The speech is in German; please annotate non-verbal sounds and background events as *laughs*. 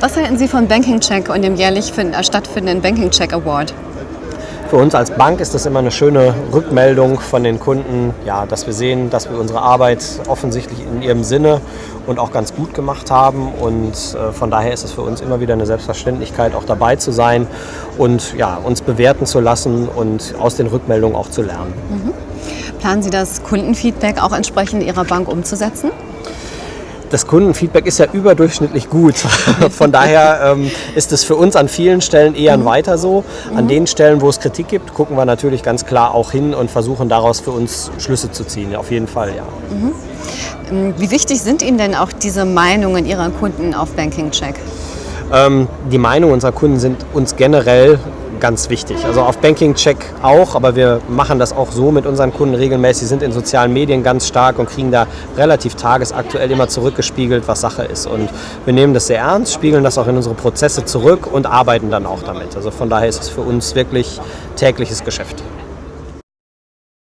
Was halten Sie von Banking Check und dem jährlich stattfindenden Banking Check Award? Für uns als Bank ist das immer eine schöne Rückmeldung von den Kunden, ja, dass wir sehen, dass wir unsere Arbeit offensichtlich in ihrem Sinne und auch ganz gut gemacht haben. Und äh, von daher ist es für uns immer wieder eine Selbstverständlichkeit, auch dabei zu sein und ja, uns bewerten zu lassen und aus den Rückmeldungen auch zu lernen. Mhm. Planen Sie das Kundenfeedback auch entsprechend Ihrer Bank umzusetzen? Das Kundenfeedback ist ja überdurchschnittlich gut. *laughs* Von daher ähm, ist es für uns an vielen Stellen eher ein Weiter so. An den Stellen, wo es Kritik gibt, gucken wir natürlich ganz klar auch hin und versuchen daraus für uns Schlüsse zu ziehen. Auf jeden Fall, ja. Mhm. Wie wichtig sind Ihnen denn auch diese Meinungen Ihrer Kunden auf Banking Check? Ähm, die Meinungen unserer Kunden sind uns generell ganz wichtig. Also auf Banking Check auch, aber wir machen das auch so mit unseren Kunden regelmäßig, sind in sozialen Medien ganz stark und kriegen da relativ tagesaktuell immer zurückgespiegelt, was Sache ist. Und wir nehmen das sehr ernst, spiegeln das auch in unsere Prozesse zurück und arbeiten dann auch damit. Also von daher ist es für uns wirklich tägliches Geschäft.